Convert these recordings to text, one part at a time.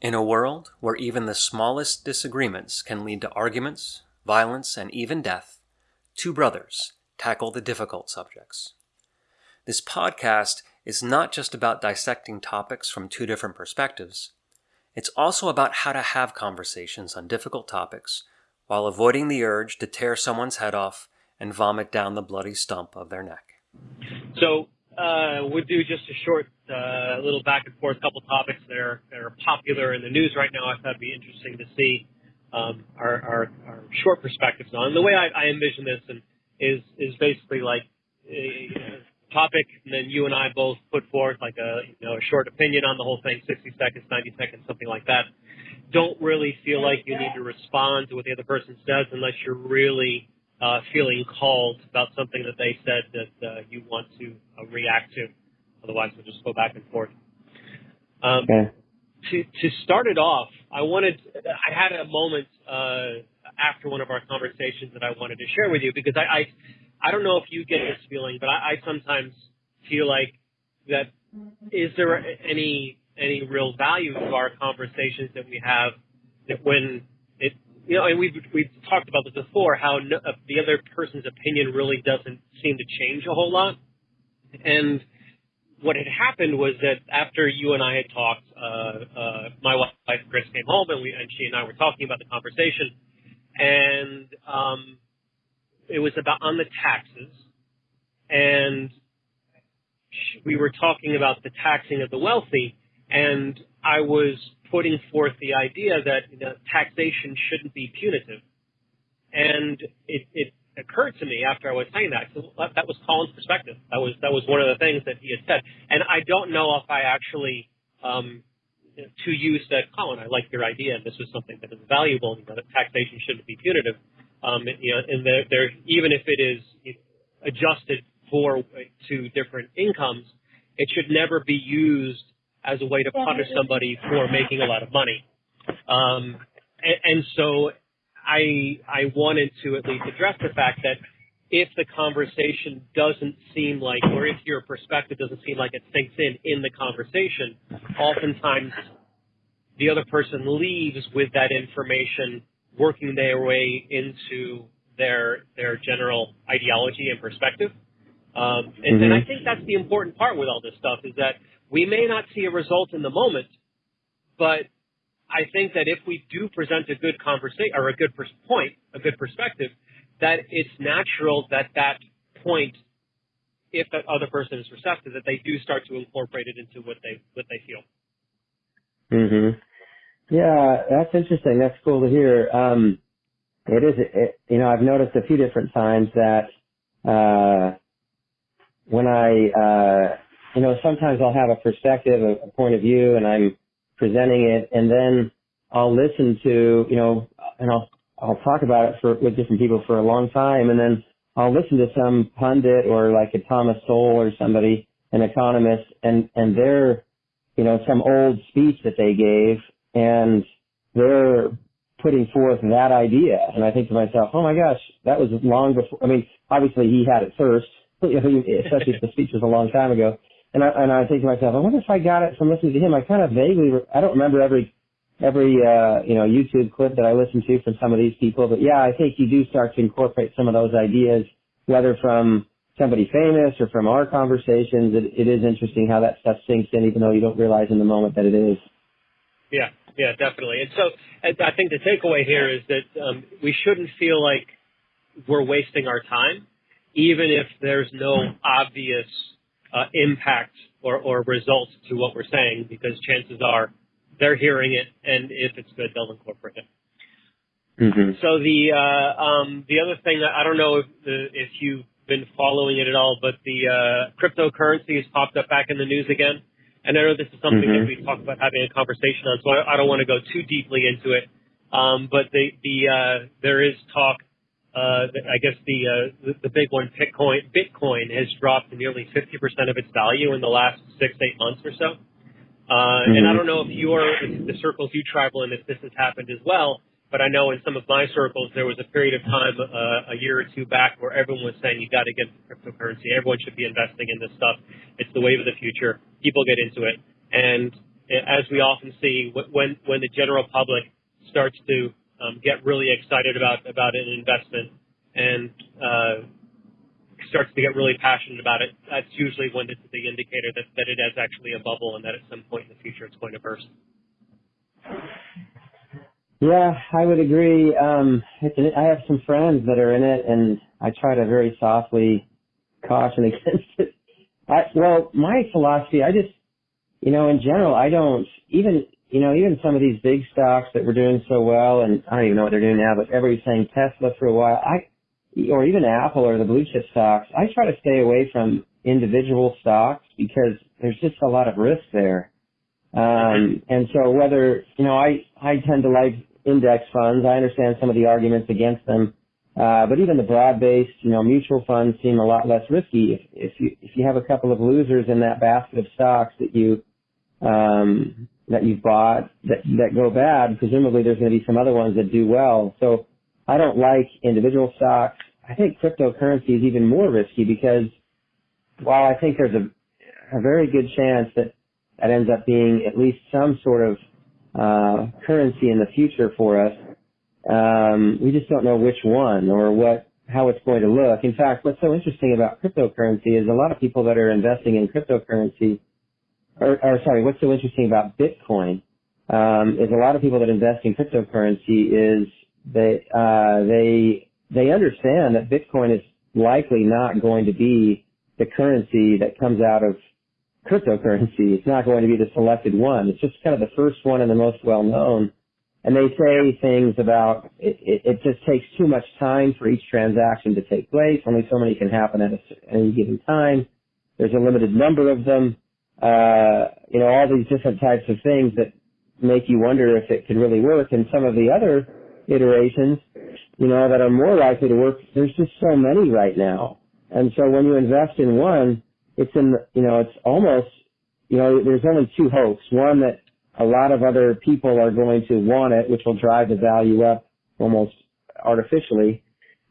In a world where even the smallest disagreements can lead to arguments, violence, and even death, two brothers tackle the difficult subjects. This podcast is not just about dissecting topics from two different perspectives, it's also about how to have conversations on difficult topics while avoiding the urge to tear someone's head off and vomit down the bloody stump of their neck. So, uh, we'll do just a short uh, little back and forth couple topics that are, that are popular in the news right now. I thought it'd be interesting to see um, our, our, our short perspectives on. The way I, I envision this and is is basically like a, topic, and then you and I both put forth like a you know a short opinion on the whole thing, 60 seconds, 90 seconds, something like that. Don't really feel like you need to respond to what the other person says unless you're really uh, feeling called about something that they said that uh, you want to uh, react to. Otherwise, we'll just go back and forth. Um, okay. To to start it off, I wanted I had a moment uh, after one of our conversations that I wanted to share with you because I, I I don't know if you get this feeling, but I, I sometimes feel like that is there any any real value to our conversations that we have that when you know and we've we've talked about this before how no, uh, the other person's opinion really doesn't seem to change a whole lot. And what had happened was that after you and I had talked, uh, uh, my wife Chris came home and we and she and I were talking about the conversation, and um, it was about on the taxes, and we were talking about the taxing of the wealthy, and I was putting forth the idea that you know, taxation shouldn't be punitive, and it, it occurred to me after I was saying that. That was Colin's perspective. That was that was one of the things that he had said, and I don't know if I actually. Um, to you said, Colin, I like your idea, and this was something that is valuable. You know, that taxation shouldn't be punitive. Um, you know, and there, there, even if it is adjusted for to different incomes, it should never be used as a way to punish somebody for making a lot of money. Um, and, and so I I wanted to at least address the fact that if the conversation doesn't seem like, or if your perspective doesn't seem like it sinks in in the conversation, oftentimes the other person leaves with that information working their way into their their general ideology and perspective. Um, and, mm-hmm. and I think that's the important part with all this stuff is that we may not see a result in the moment, but I think that if we do present a good conversation or a good pers- point, a good perspective, that it's natural that that point, if that other person is receptive, that they do start to incorporate it into what they what they feel. Mhm. Yeah, that's interesting. That's cool to hear. Um, it is, it, you know, I've noticed a few different times that uh, when I, uh, you know, sometimes I'll have a perspective, a, a point of view, and I'm presenting it, and then I'll listen to, you know, and I'll I'll talk about it for with different people for a long time, and then I'll listen to some pundit or like a Thomas Sowell or somebody, an economist, and and their, you know, some old speech that they gave, and they're putting forth that idea, and I think to myself, oh my gosh, that was long before. I mean, obviously he had it first, especially if the speech was a long time ago. And I, and I think to myself, I wonder if I got it from listening to him. I kind of vaguely, I don't remember every every uh, you know YouTube clip that I listened to from some of these people, but yeah, I think you do start to incorporate some of those ideas, whether from somebody famous or from our conversations. It, it is interesting how that stuff sinks in, even though you don't realize in the moment that it is. Yeah, yeah, definitely. And so I think the takeaway here is that um, we shouldn't feel like we're wasting our time, even if there's no obvious uh, impact or, or result to what we're saying, because chances are they're hearing it, and if it's good, they'll incorporate it. Mm-hmm. So the uh, um, the other thing I don't know if the, if you've been following it at all, but the uh, cryptocurrency has popped up back in the news again, and I know this is something mm-hmm. that we talked about having a conversation on, so I, I don't want to go too deeply into it. Um, but the the uh, there is talk. Uh, I guess the, uh, the big one, Bitcoin, Bitcoin has dropped nearly 50% of its value in the last six eight months or so. Uh, mm-hmm. And I don't know if your the circles you travel in, if this has happened as well. But I know in some of my circles there was a period of time uh, a year or two back where everyone was saying you got to get cryptocurrency. Everyone should be investing in this stuff. It's the wave of the future. People get into it, and as we often see when when the general public starts to um, get really excited about about an investment and uh, starts to get really passionate about it, that's usually when it's the indicator that, that it is actually a bubble and that at some point in the future it's going to burst. Yeah, I would agree. Um, I have some friends that are in it, and I try to very softly caution against it. I, well, my philosophy, I just, you know, in general, I don't even, you know, even some of these big stocks that were doing so well, and I don't even know what they're doing now, but everybody's saying Tesla for a while. I, or even Apple or the blue chip stocks, I try to stay away from individual stocks because there's just a lot of risk there. Um, and so whether, you know, I, I tend to like index funds. I understand some of the arguments against them. Uh, but even the broad-based, you know, mutual funds seem a lot less risky. If, if you, if you have a couple of losers in that basket of stocks that you, um, that you've bought that, that go bad, presumably there's going to be some other ones that do well. So I don't like individual stocks. I think cryptocurrency is even more risky because while I think there's a, a very good chance that that ends up being at least some sort of uh, currency in the future for us, um, we just don't know which one or what how it's going to look. In fact, what's so interesting about cryptocurrency is a lot of people that are investing in cryptocurrency, or, or sorry, what's so interesting about Bitcoin um, is a lot of people that invest in cryptocurrency is they uh, they they understand that Bitcoin is likely not going to be the currency that comes out of cryptocurrency. It's not going to be the selected one. It's just kind of the first one and the most well known. And they say things about it, it, it just takes too much time for each transaction to take place. Only so many can happen at, a, at any given time. There's a limited number of them. Uh, you know, all these different types of things that make you wonder if it could really work. And some of the other iterations, you know, that are more likely to work, there's just so many right now. And so when you invest in one, it's in, you know, it's almost, you know, there's only two hopes. One that a lot of other people are going to want it, which will drive the value up almost artificially.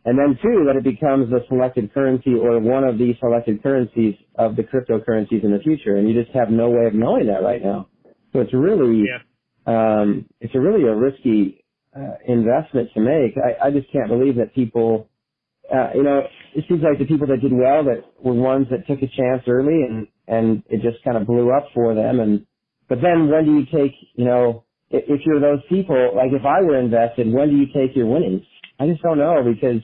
And then two, that it becomes the selected currency or one of the selected currencies of the cryptocurrencies in the future. And you just have no way of knowing that right now. So it's really, yeah. um, it's a really a risky uh, investment to make. I, I just can't believe that people, uh, you know, it seems like the people that did well that were ones that took a chance early and, and it just kind of blew up for them. And, but then when do you take, you know, if, if you're those people, like if I were invested, when do you take your winnings? I just don't know because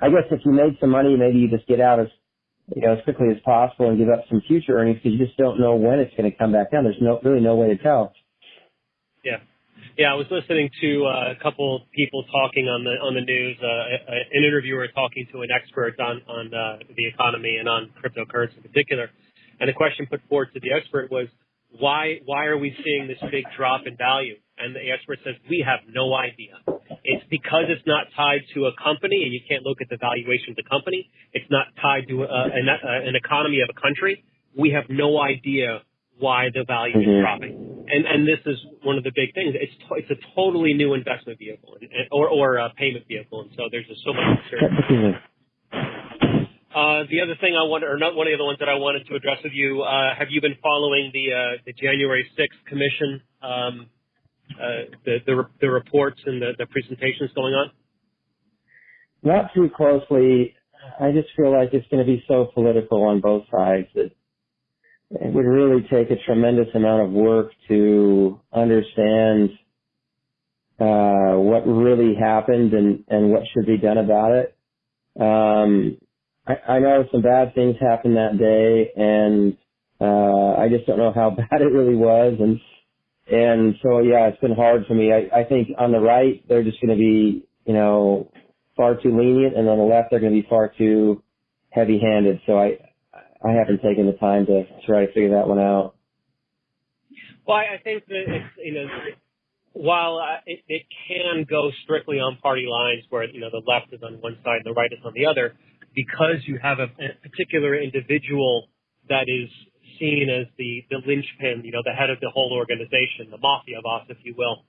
I guess if you made some money, maybe you just get out as, you know, as quickly as possible and give up some future earnings because you just don't know when it's going to come back down. There's no, really no way to tell. Yeah. Yeah, I was listening to uh, a couple people talking on the on the news. Uh, an interviewer talking to an expert on on uh, the economy and on cryptocurrency in particular, and the question put forward to the expert was, why why are we seeing this big drop in value? And the expert says we have no idea. It's because it's not tied to a company, and you can't look at the valuation of the company. It's not tied to a, an, an economy of a country. We have no idea why the value mm-hmm. is dropping. And and this is one of the big things. It's it's a totally new investment vehicle and, or or a payment vehicle, and so there's just so much uncertainty. Uh, the other thing I wanted, or not one of the other ones that I wanted to address with you, uh, have you been following the uh, the January 6th commission, um, uh, the, the reports and the, the presentations going on? Not too closely. I just feel like it's going to be so political on both sides that it would really take a tremendous amount of work to understand uh, what really happened and, and what should be done about it. Um, I, I know some bad things happened that day, and uh, I just don't know how bad it really was. And and so yeah, it's been hard for me. I, I think on the right they're just going to be you know far too lenient, and on the left they're going to be far too heavy-handed. So I I haven't taken the time to try to figure that one out. Well, I think that it's, you know, while uh, it, it can go strictly on party lines where, you know, the left is on one side and the right is on the other, because you have a, a particular individual that is seen as the, the linchpin, you know, the head of the whole organization, the mafia boss, if you will,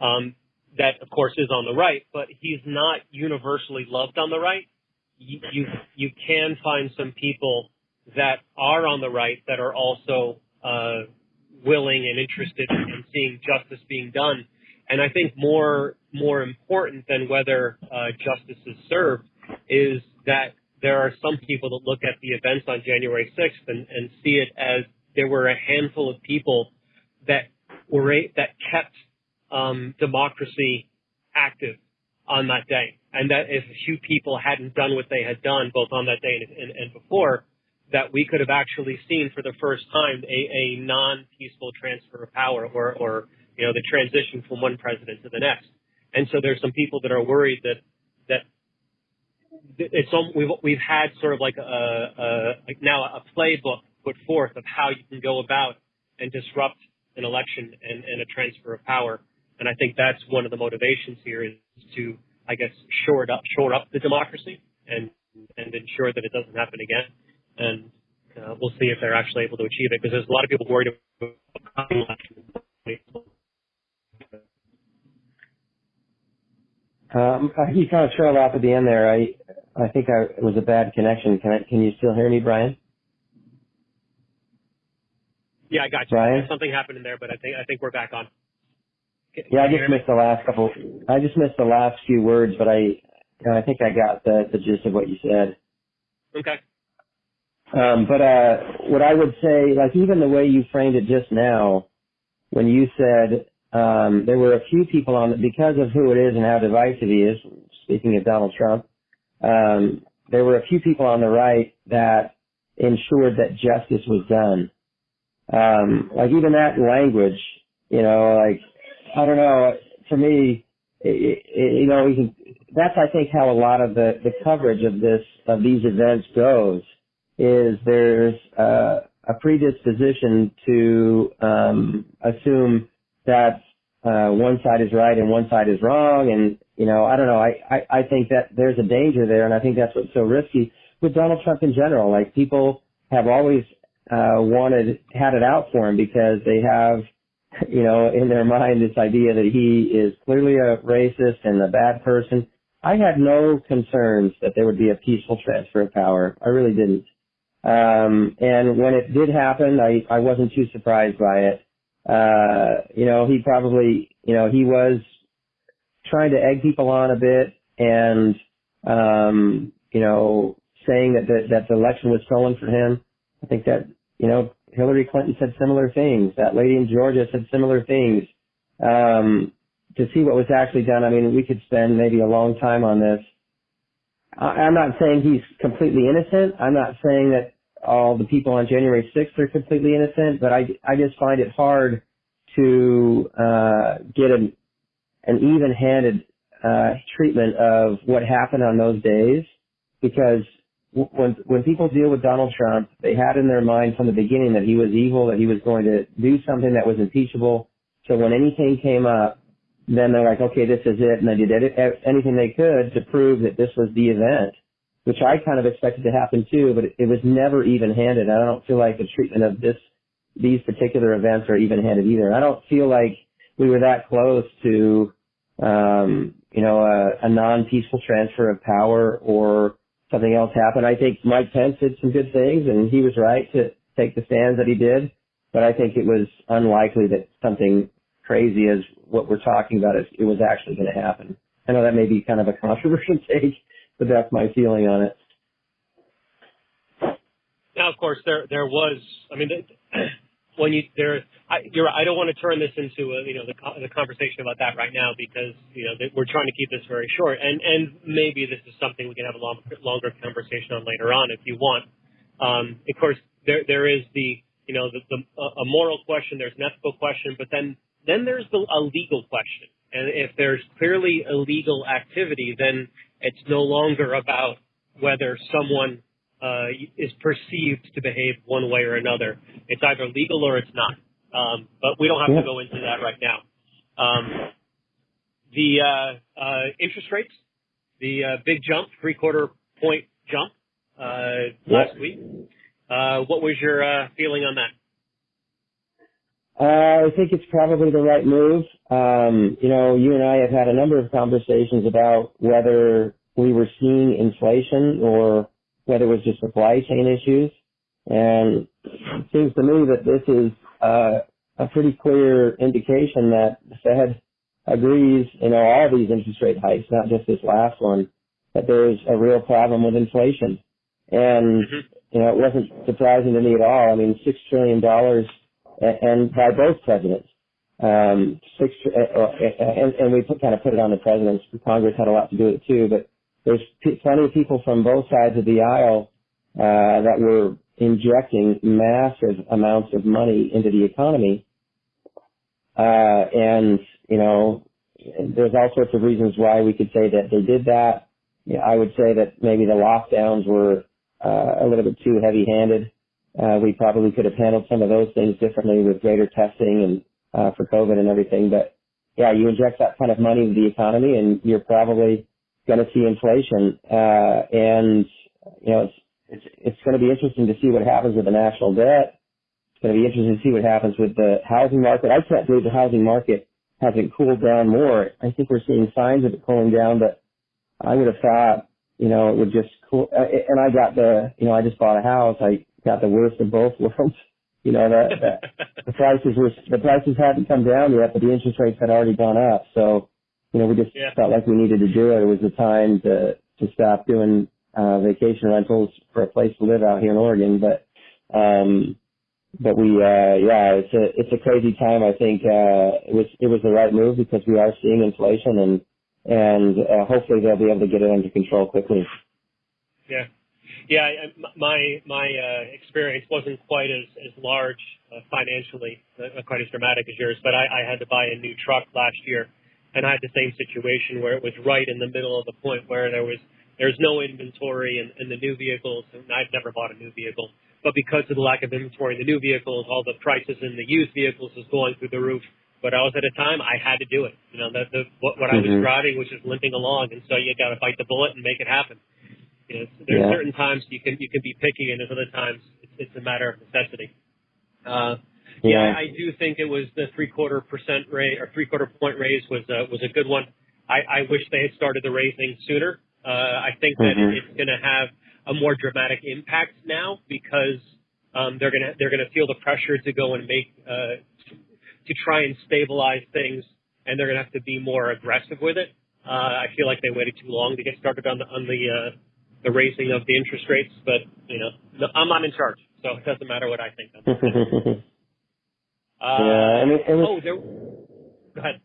um, that of course is on the right, but he's not universally loved on the right. You, you, you can find some people that are on the right that are also uh, willing and interested in seeing justice being done. And I think more more important than whether uh, justice is served is that there are some people that look at the events on January 6th and, and see it as there were a handful of people that were that kept um, democracy active on that day, and that if a few people hadn't done what they had done both on that day and, and, and before, that we could have actually seen for the first time a, a non-peaceful transfer of power, or, or you know the transition from one president to the next. And so there's some people that are worried that that it's we've we've had sort of like a, a like now a playbook put forth of how you can go about and disrupt an election and, and a transfer of power. And I think that's one of the motivations here is to, I guess, shore up, shore up the democracy and, and ensure that it doesn't happen again. And uh, we'll see if they're actually able to achieve it because there's a lot of people worried about um, you kind of trailed off at the end there. I I think I, it was a bad connection. Can I, can you still hear me, Brian? Yeah, I got you. Brian? Something happened in there, but I think I think we're back on. Can, yeah, I just missed the last couple. I just missed the last few words, but I I think I got the the gist of what you said. Okay. Um, but uh, what I would say, like even the way you framed it just now, when you said um, there were a few people on because of who it is and how divisive he is. Speaking of Donald Trump, um, there were a few people on the right that ensured that justice was done. Um, like even that language, you know, like, I don't know, For me, it, it, you know, we can, that's I think how a lot of the, the coverage of this, of these events goes, is there's uh, a predisposition to um, assume that uh, one side is right and one side is wrong, and you know, I don't know, I, I, I think that there's a danger there, and I think that's what's so risky with Donald Trump in general. Like people have always uh, wanted had it out for him because they have, you know, in their mind this idea that he is clearly a racist and a bad person. I had no concerns that there would be a peaceful transfer of power. I really didn't. Um, and when it did happen, I, I wasn't too surprised by it. Uh, you know, he probably, you know, he was trying to egg people on a bit and, um, you know, saying that the, that the election was stolen for him. I think that you know, Hillary Clinton said similar things. That lady in Georgia said similar things. Um, to see what was actually done, I mean, we could spend maybe a long time on this. I, I'm not saying he's completely innocent. I'm not saying that all the people on January 6th are completely innocent, but I, I just find it hard to uh, get an, an even-handed uh, treatment of what happened on those days because when when people deal with Donald Trump, they had in their mind from the beginning that he was evil, that he was going to do something that was impeachable. So when anything came up, then they're like, okay, this is it, and they did anything they could to prove that this was the event, which I kind of expected to happen too, but it was never even-handed. I don't feel like the treatment of this these particular events are even-handed either. I don't feel like we were that close to, um, you know, a, a non-peaceful transfer of power or something else happened. I think Mike Pence did some good things, and he was right to take the stands that he did. But I think it was unlikely that something crazy as what we're talking about is it was actually going to happen. I know that may be kind of a controversial take, but that's my feeling on it. Now, of course, there there was. I mean, when you there, I, you're. I don't want to turn this into a, you know the the conversation about that right now because you know we're trying to keep this very short, and and maybe this is something we can have a long, longer conversation on later on if you want. Um, of course, there there is the you know the, the a moral question, there's an ethical question, but then then there's the a legal question, and if there's clearly illegal activity, then it's no longer about whether someone uh, is perceived to behave one way or another. It's either legal or it's not. Um, but we don't have yeah. to go into that right now. Um, the uh, uh, interest rates, the uh, big jump, three quarter point jump uh, last yeah. week. Uh, what was your uh, feeling on that? Uh, I think it's probably the right move. Um, you know, you and I have had a number of conversations about whether we were seeing inflation or whether it was just supply chain issues. And it seems to me that this is uh, a pretty clear indication that the Fed agrees, you know, all these interest rate hikes, not just this last one, that there's a real problem with inflation. And, mm-hmm. you know, it wasn't surprising to me at all. I mean, six trillion dollars, and by both presidents, um, six, uh, uh, and, and we put, kind of put it on the presidents. Congress had a lot to do with it too, but there's plenty of people from both sides of the aisle uh, that were injecting massive amounts of money into the economy. Uh, and, you know, there's all sorts of reasons why we could say that they did that. I would say that maybe the lockdowns were uh, a little bit too heavy-handed. Uh, we probably could have handled some of those things differently with greater testing and uh, for COVID and everything. But yeah, you inject that kind of money into the economy, and you're probably going to see inflation. Uh, and you know, it's it's it's going to be interesting to see what happens with the national debt. It's going to be interesting to see what happens with the housing market. I can't believe the housing market hasn't cooled down more. I think we're seeing signs of it cooling down, but I would have thought, you know, it would just cool. Uh, and I got the, you know, I just bought a house. I got the worst of both worlds. You know, the, the, the prices were, the prices hadn't come down yet, but the interest rates had already gone up. So, you know, we just yeah. felt like we needed to do it. It was the time to, to stop doing, uh, vacation rentals for a place to live out here in Oregon. But, um, but we, uh, yeah, it's a, it's a crazy time. I think, uh, it was, it was the right move because we are seeing inflation and, and, uh, hopefully they'll be able to get it under control quickly. Yeah. Yeah, my my uh, experience wasn't quite as as large uh, financially, uh, quite as dramatic as yours. But I, I had to buy a new truck last year, and I had the same situation where it was right in the middle of the point where there was there's no inventory in, in the new vehicles, and I've never bought a new vehicle. But because of the lack of inventory in the new vehicles, all the prices in the used vehicles was going through the roof. But I was at a time I had to do it. You know, that the what, what mm-hmm. I was mm-hmm. driving was just limping along, and so you got to bite the bullet and make it happen. Know, there's yeah. certain times you can you can be picky, and there's other times it's, it's a matter of necessity. Uh, yeah. yeah, I do think it was the three quarter percent raise or three quarter point raise was uh, was a good one. I, I wish they had started the raising sooner. Uh, I think that mm-hmm. it's going to have a more dramatic impact now because um, they're going to they're going to feel the pressure to go and make uh, to try and stabilize things, and they're going to have to be more aggressive with it. Uh, I feel like they waited too long to get started on the on the uh, the raising of the interest rates, but you know, I'm not in charge, so it doesn't matter what I think. uh, yeah, and it, it was, oh, there. Go ahead.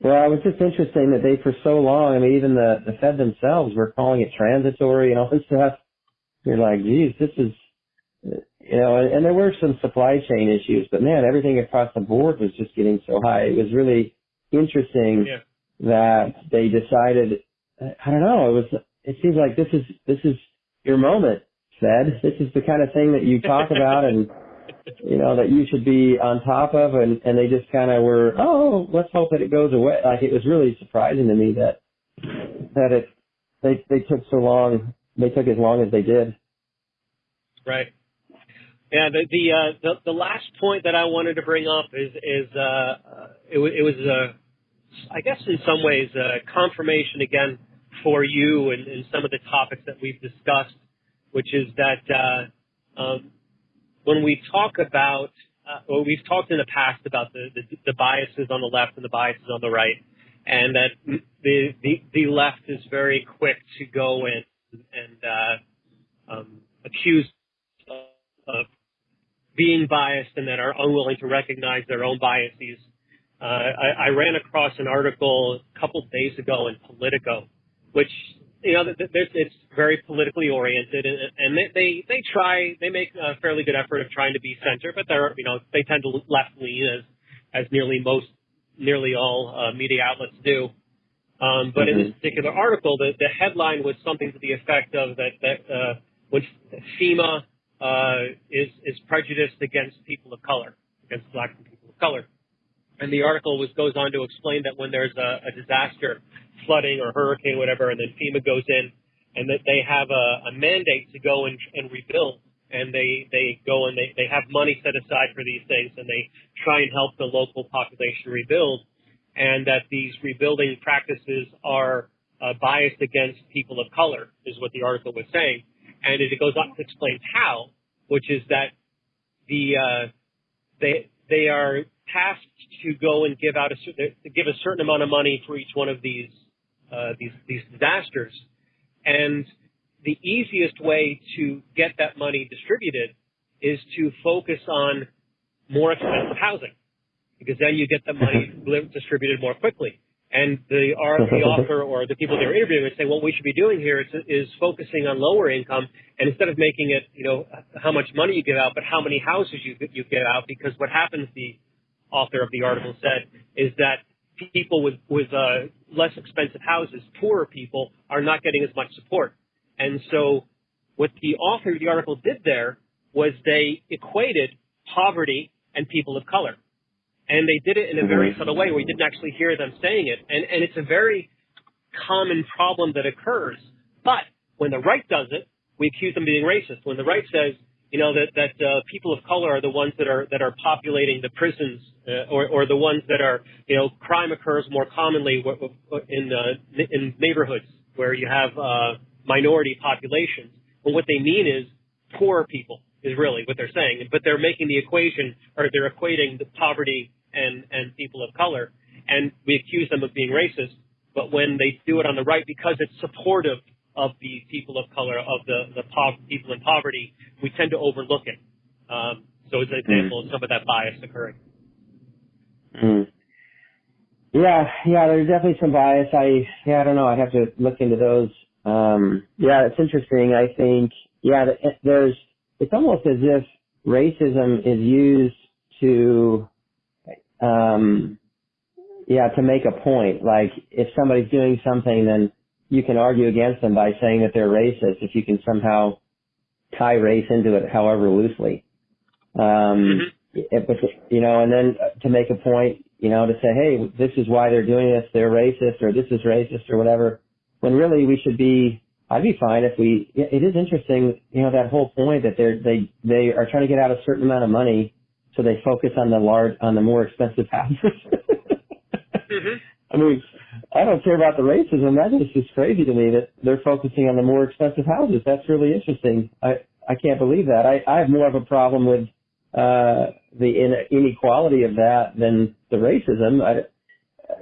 Well, it was just interesting that they, for so long, I mean, even the the Fed themselves were calling it transitory and all this stuff. You're like, geez, this is, you know, and, and there were some supply chain issues, but man, everything across the board was just getting so high. It was really interesting yeah. that they decided. I don't know. It was it seems like this is this is your moment, Fed. This is the kind of thing that you talk about and you know that you should be on top of, and and they just kind of were, oh, let's hope that it goes away. Like it was really surprising to me that that it they they took so long. They took as long as they did. Right. Yeah. The the uh, the, the last point that I wanted to bring up is is uh, it, it was uh, I guess in some ways uh, confirmation again for you and, and some of the topics that we've discussed, which is that uh, um, when we talk about, uh, well, we've talked in the past about the, the, the biases on the left and the biases on the right, and that the the, the left is very quick to go in and uh, um, accuse of being biased and that are unwilling to recognize their own biases. Uh, I, I ran across an article a couple of days ago in Politico which you know it's very politically oriented, and, and they, they they try they make a fairly good effort of trying to be center, but they're you know they tend to left lean as as nearly most nearly all uh, media outlets do. Um, but mm-hmm. in this mm-hmm. particular article, the, the headline was something to the effect of that that uh, when FEMA uh, is is prejudiced against people of color, against black people of color, and the article was goes on to explain that when there's a, a disaster, flooding or hurricane, whatever, and then FEMA goes in and that they have a, a mandate to go and, and rebuild. And they, they go and they, they have money set aside for these things and they try and help the local population rebuild. And that these rebuilding practices are uh, biased against people of color, is what the article was saying. And it goes on to explain how, which is that the uh, they they are tasked to go and give out a to give a certain amount of money for each one of these uh, these these disasters, and the easiest way to get that money distributed is to focus on more expensive housing, because then you get the money distributed more quickly. And the, the author or the people they're interviewing would say, what we should be doing here is, is focusing on lower income, and instead of making it, you know, how much money you give out, but how many houses you you give out, because what happens, the author of the article said, is that people with with uh, less expensive houses, poorer people, are not getting as much support. And so, what the author of the article did there was they equated poverty and people of color. And they did it in a very subtle way where you didn't actually hear them saying it. And, and it's a very common problem that occurs. But when the right does it, we accuse them of being racist. When the right says, you know, that, that uh, people of color are the ones that are, that are populating the prisons uh, or, or the ones that are, you know, crime occurs more commonly in, uh, in neighborhoods where you have uh, minority populations. But what they mean is poor people is really what they're saying. But they're making the equation, or they're equating the poverty and, and people of color, and we accuse them of being racist. But when they do it on the right, because it's supportive of the people of color, of the, the po- people in poverty, we tend to overlook it. Um, so it's an example mm. of some of that bias occurring. Mm. Yeah, yeah, there's definitely some bias. I, yeah, I don't know. I'd have to look into those. Um, yeah, it's interesting. I think, yeah, there's, it's almost as if racism is used to, um, yeah, to make a point. Like if somebody's doing something, then you can argue against them by saying that they're racist if you can somehow tie race into it, however loosely. Um, mm-hmm. but you know, and then to make a point, you know, to say, hey, this is why they're doing this, they're racist, or this is racist, or whatever. When really we should be I'd be fine if we. It is interesting, you know, that whole point that they're they they are trying to get out a certain amount of money, so they focus on the large on the more expensive houses. mm-hmm. I mean, I don't care about the racism. That is just crazy to me that they're focusing on the more expensive houses. That's really interesting. I I can't believe that. I I have more of a problem with uh the inequality of that than the racism.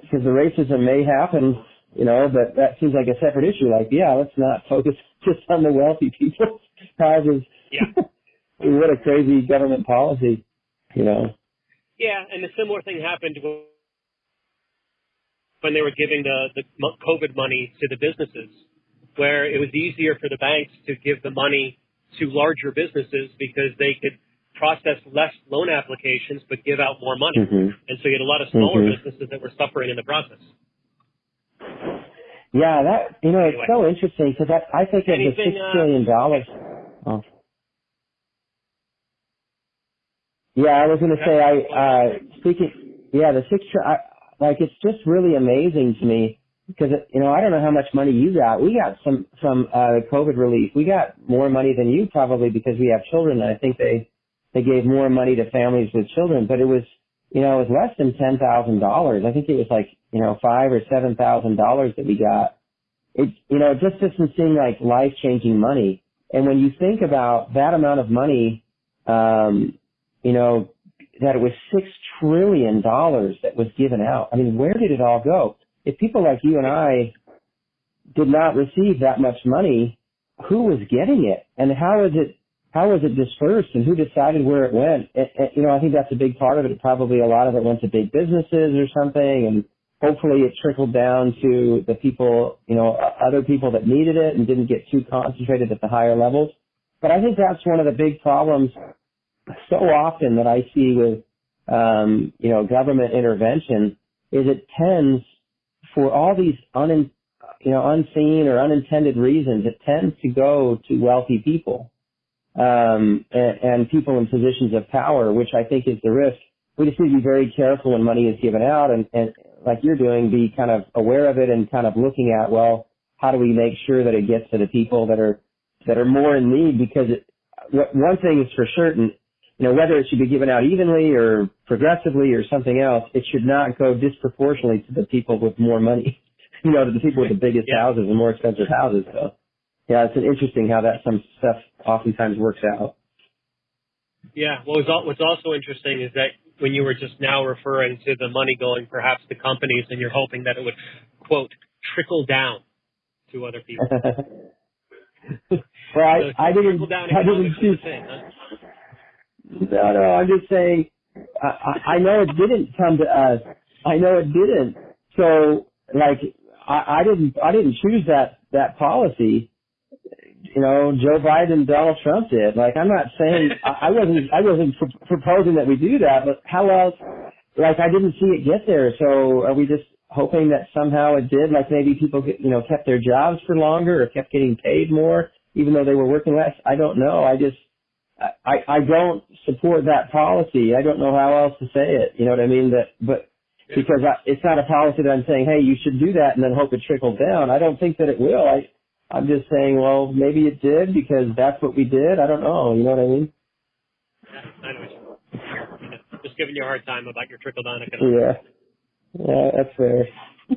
Because the racism may happen you know, but that seems like a separate issue. Like, yeah, let's not focus just on the wealthy people's houses. Yeah. what a crazy government policy, you know. Yeah, and a similar thing happened when they were giving the, the COVID money to the businesses, where it was easier for the banks to give the money to larger businesses because they could process less loan applications but give out more money. Mm-hmm. And so you had a lot of smaller mm-hmm. businesses that were suffering in the process. Yeah, that you know it's anyway. so interesting because that I think of the six uh, trillion dollars. Oh. Yeah, I was going to say I uh speaking. Yeah, the six. I, like it's just really amazing to me because you know I don't know how much money you got. We got some from uh COVID relief. We got more money than you probably because we have children. And I think they they gave more money to families with children, but it was you know, it was less than ten thousand dollars. I think it was like, you know, five or seven thousand dollars that we got. It you know, it just doesn't seem like life changing money. And when you think about that amount of money, um, you know, that it was six trillion dollars that was given out. I mean, where did it all go? If people like you and I did not receive that much money, who was getting it? And how is it how was it dispersed and who decided where it went? It, it, you know, I think that's a big part of it. Probably a lot of it went to big businesses or something, and hopefully it trickled down to the people, you know, other people that needed it and didn't get too concentrated at the higher levels. But I think that's one of the big problems so often that I see with, um, you know, government intervention is it tends for all these un, you know, unseen or unintended reasons, it tends to go to wealthy people um, and, and people in positions of power, which I think is the risk. We just need to be very careful when money is given out and, and like you're doing, be kind of aware of it and kind of looking at, well, how do we make sure that it gets to the people that are, that are more in need? Because it, one thing is for certain, you know, whether it should be given out evenly or progressively or something else, it should not go disproportionately to the people with more money, you know, to the people with the biggest yeah. houses and more expensive houses. So yeah, it's interesting how that some stuff oftentimes works out. Yeah, well, what's also interesting is that when you were just now referring to the money going perhaps to companies, and you're hoping that it would quote trickle down to other people. well, I, So I didn't. trickle down I didn't economics choose. thing, huh? No, no. Uh, I'm just saying. I, I know it didn't come to us. I know it didn't. So, like, I, I didn't. I didn't choose that that policy. You know, Joe Biden Donald Trump did. Like, I'm not saying I, I wasn't. I wasn't pr- proposing that we do that. But how else? Like, I didn't see it get there. So, are we just hoping that somehow it did? Like, maybe people, get, you know, kept their jobs for longer or kept getting paid more, even though they were working less. I don't know. I just I, I don't support that policy. I don't know how else to say it. You know what I mean? That, but because I, it's not a policy that I'm saying, hey, you should do that and then hope it trickles down. I don't think that it will. I, I'm just saying, well, maybe it did because that's what we did. I don't know. You know what I mean? Yeah, I know what you mean. Just giving you a hard time about your trickle down economics. Yeah. Yeah, that's fair.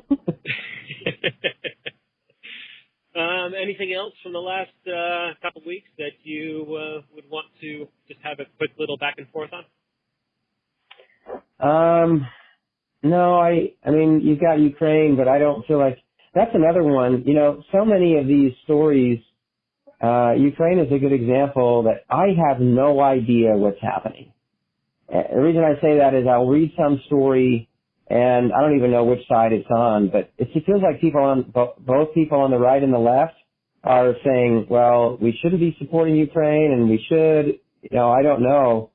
um, anything else from the last uh, couple of weeks that you uh, would want to just have a quick little back and forth on? Um, no, I, I mean, you've got Ukraine, but I don't feel like that's another one. You know, so many of these stories, uh, Ukraine is a good example that I have no idea what's happening. Uh, The reason I say that is I'll read some story and I don't even know which side it's on, but it feels like people on, bo- both people on the right and the left are saying, well, we shouldn't be supporting Ukraine and we should, you know, I don't know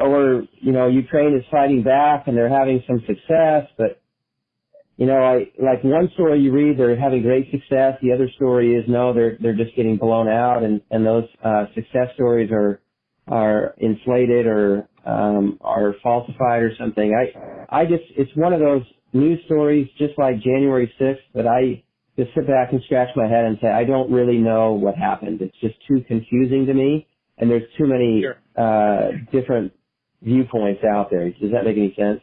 or you know Ukraine is fighting back and they're having some success, but you know I like one story you read they're having great success, the other story is no they're they're just getting blown out and and those uh, success stories are are inflated or um, are falsified or something. I I just it's one of those news stories just like January 6th that I just sit back and scratch my head and say I don't really know what happened. It's just too confusing to me and there's too many Sure. uh, different viewpoints out there. Does that make any sense?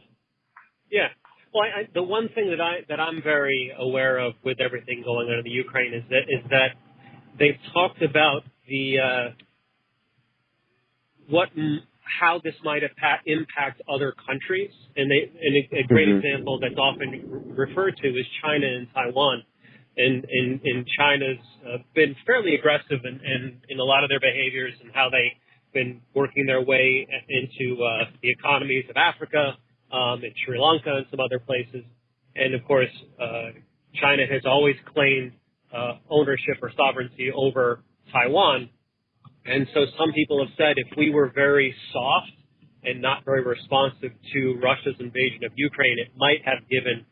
Yeah. Well, I, I, the one thing that I that I'm very aware of with everything going on in the Ukraine is that is that they've talked about the uh, what how this might impact, other countries, and they and a, a great Mhm. example that's often referred to is China and Taiwan. And, and, and China's uh, been fairly aggressive in, in, in a lot of their behaviors and how they've been working their way into uh, the economies of Africa, um, in Sri Lanka and some other places. And of course, uh, China has always claimed uh, ownership or sovereignty over Taiwan. And so some people have said if we were very soft and not very responsive to Russia's invasion of Ukraine, it might have given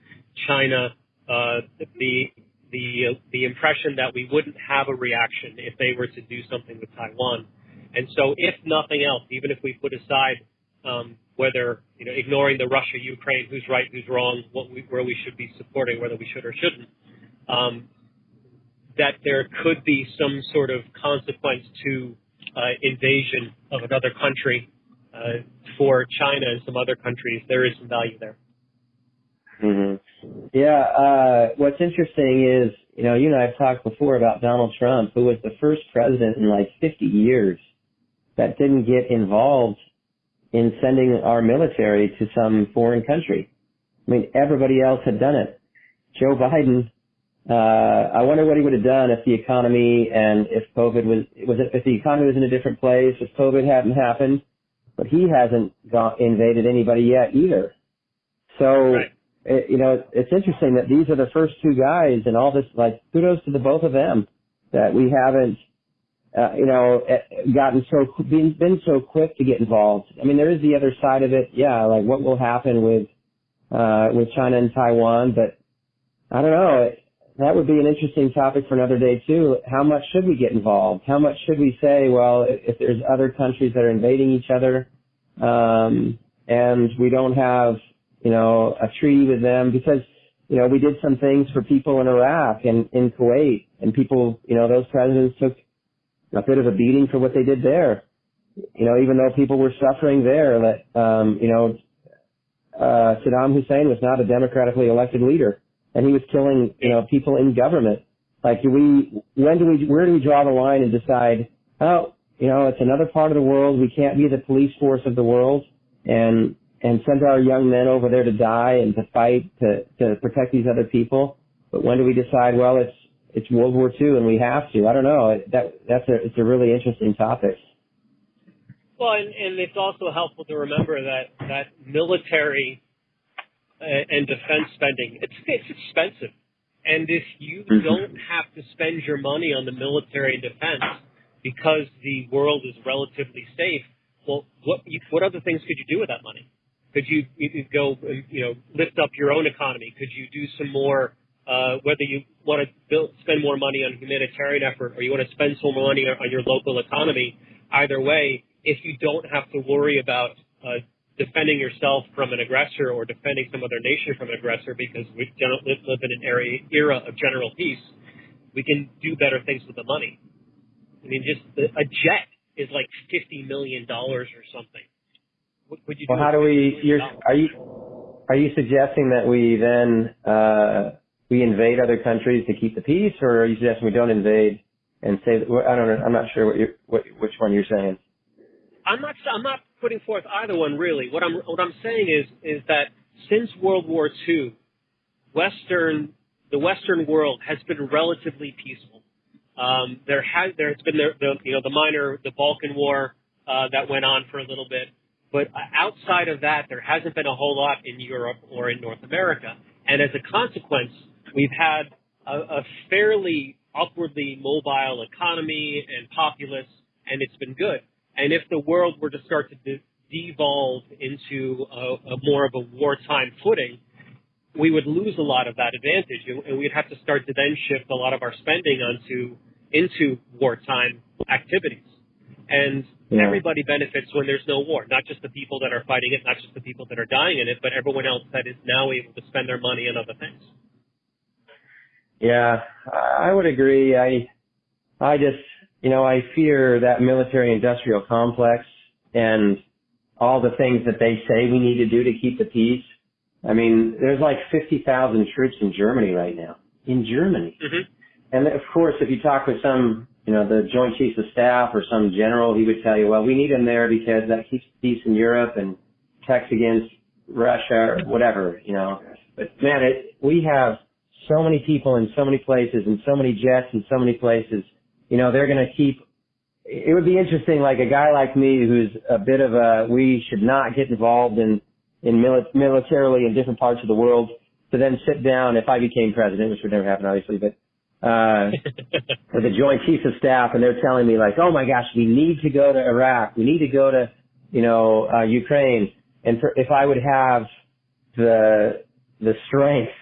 China uh, the the the impression that we wouldn't have a reaction if they were to do something with Taiwan. And so, if nothing else, even if we put aside um, whether you know ignoring the Russia Ukraine, who's right, who's wrong, what we, where we should be supporting, whether we should or shouldn't, um, that there could be some sort of consequence to uh, invasion of another country uh, for China and some other countries. There is some value there. hmm Yeah. Uh, what's interesting is, you know, you and I have talked before about Donald Trump, who was the first president in like 50 years that didn't get involved in sending our military to some foreign country. I mean, everybody else had done it. Joe Biden, uh, I wonder what he would have done if the economy and if COVID was, was it, if the economy was in a different place, if COVID hadn't happened, but he hasn't got, invaded anybody yet either. So, Right. It, you know, it's interesting that these are the first two guys and all this, like, kudos to the both of them that we haven't, uh, you know, eh, gotten so, been, been so quick to get involved. I mean, there is the other side of it. Yeah, like what will happen with, uh, with China and Taiwan, but I don't know. That would be an interesting topic for another day too. How much should we get involved? How much should we say, well, if there's other countries that are invading each other, um, and we don't have, you know, a treaty with them because, you know, we did some things for people in Iraq and in Kuwait and people, you know, those presidents took a bit of a beating for what they did there. You know, even though people were suffering there, that, um, you know, uh, Saddam Hussein was not a democratically elected leader and he was killing, you know, people in government. Like, do we, when do we, where do we draw the line and decide, oh, you know, it's another part of the world. We can't be the police force of the world. And, and send our young men over there to die and to fight to to protect these other people. But when do we decide? Well, it's it's World War II and we have to. I don't know. That that's a it's a really interesting topic. Well, and, and it's also helpful to remember that that military uh, and defense spending it's it's expensive, and if you mm-hmm. don't have to spend your money on the military and defense because the world is relatively safe, well, what you, what other things could you do with that money? Could you go you know lift up your own economy? Could you do some more uh, whether you want to build, spend more money on humanitarian effort or you want to spend some more money on your local economy, either way, if you don't have to worry about uh, defending yourself from an aggressor or defending some other nation from an aggressor because we don't live, live in an area, era of general peace, we can do better things with the money. I mean, just the, a jet is like fifty million dollars or something. What would you? Well, how do we? You're, are you are you suggesting that we then uh, we invade other countries to keep the peace, or are you suggesting we don't invade and say that, I don't know, I'm not sure what you what which one you're saying. I'm not I'm not putting forth either one really. What I'm what I'm saying is is that since World War II, Western the Western world has been relatively peaceful. Um, there has there's been the, the you know the minor the Balkan War uh, that went on for a little bit, but uh, outside of that, there hasn't been a whole lot in Europe or in North America. And as a consequence, We've had a, a fairly upwardly mobile economy and populace, and it's been good. And if the world were to start to de- devolve into a, a more of a wartime footing, we would lose a lot of that advantage, and, and we'd have to start to then shift a lot of our spending onto into wartime activities. And yeah. everybody benefits when there's no war, not just the people that are fighting it, not just the people that are dying in it, but everyone else that is now able to spend their money on other things. Yeah, I would agree. I, I just, you know, I fear that military industrial complex and all the things that they say we need to do to keep the peace. I mean, there's like 50,000 troops in Germany right now. In Germany. Mm-hmm. And of course, if you talk with some, you know, the Joint Chiefs of Staff or some general, he would tell you, well, we need him there because that keeps peace in Europe and protects against Russia or whatever, you know. But man, it, we have so many people in so many places and so many jets in so many places. You know, they're going to keep. It would be interesting, like a guy like me who's a bit of a. We should not get involved in in mili- militarily in different parts of the world. To then sit down, if I became president, which would never happen, obviously, but uh, with the Joint Chiefs of Staff, and they're telling me like, oh my gosh, we need to go to Iraq, we need to go to, you know, uh, Ukraine, and for, if I would have the the strength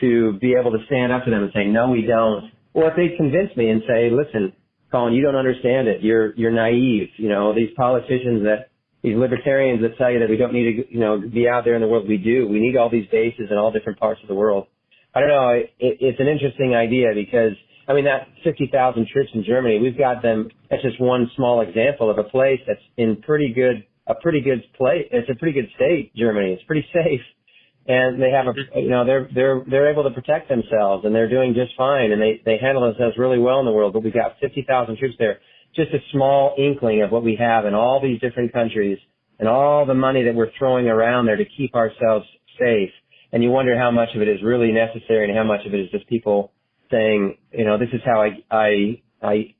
to be able to stand up to them and say, no, we don't. Or if they convince me and say, listen, Colin, you don't understand it. You're, you're naive. You know, these politicians that, these libertarians that tell you that we don't need to, you know, be out there in the world. We do. We need all these bases in all different parts of the world. I don't know. It, it's an interesting idea because, I mean, that 50,000 troops in Germany, we've got them. That's just one small example of a place that's in pretty good, a pretty good place. It's a pretty good state, Germany. It's pretty safe and they have a you know they're they're they're able to protect themselves and they're doing just fine and they they handle themselves really well in the world but we've got 50,000 troops there just a small inkling of what we have in all these different countries and all the money that we're throwing around there to keep ourselves safe and you wonder how much of it is really necessary and how much of it is just people saying you know this is how I I I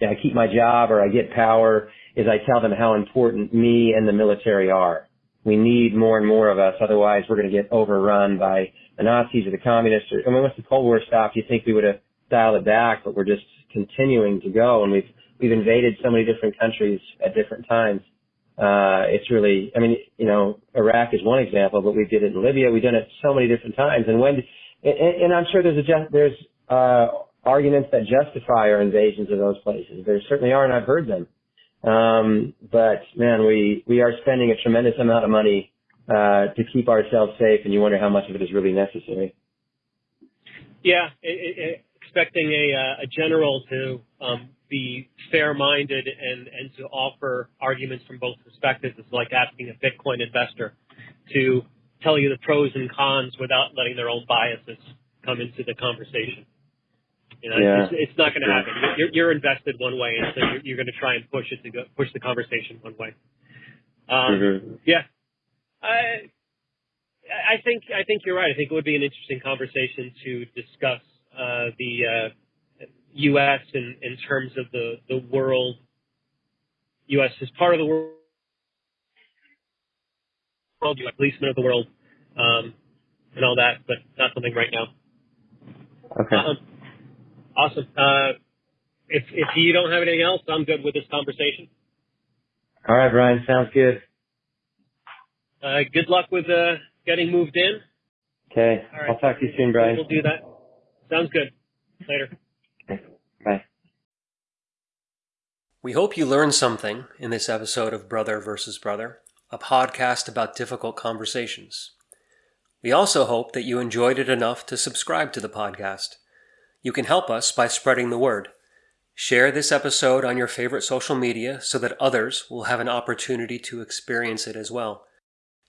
I keep my job or I get power is I tell them how important me and the military are we need more and more of us. Otherwise, we're going to get overrun by the Nazis or the communists. Or, I mean, once the Cold War stopped, you think we would have dialed it back, but we're just continuing to go, and we've we've invaded so many different countries at different times. Uh, it's really, I mean, you know, Iraq is one example, but we did it in Libya. We've done it so many different times, and when, and, and I'm sure there's a there's uh, arguments that justify our invasions of those places. There certainly are, and I've heard them. Um, but man, we, we are spending a tremendous amount of money, uh, to keep ourselves safe and you wonder how much of it is really necessary. Yeah. It, it, expecting a, uh, a general to, um, be fair-minded and, and to offer arguments from both perspectives is like asking a Bitcoin investor to tell you the pros and cons without letting their own biases come into the conversation. You know, yeah. it's, it's not going to happen. You're, you're invested one way, and so you're, you're going to try and push it to go, push the conversation one way. Um, mm-hmm. Yeah. I, I think I think you're right. I think it would be an interesting conversation to discuss uh, the uh, U.S. in in terms of the the world. U.S. is part of the world. World, U.S. policeman of the world, um, and all that, but not something right now. Okay. Um, awesome. Uh, if if you don't have anything else, I'm good with this conversation. All right, Brian. Sounds good. Uh, good luck with uh, getting moved in. Okay. All right. I'll talk to you soon, Brian. We'll do that. Sounds good. Later. Bye. We hope you learned something in this episode of Brother versus Brother, a podcast about difficult conversations. We also hope that you enjoyed it enough to subscribe to the podcast. You can help us by spreading the word. Share this episode on your favorite social media so that others will have an opportunity to experience it as well.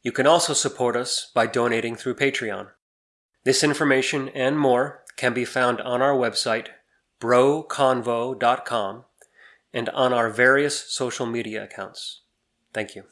You can also support us by donating through Patreon. This information and more can be found on our website, broconvo.com, and on our various social media accounts. Thank you.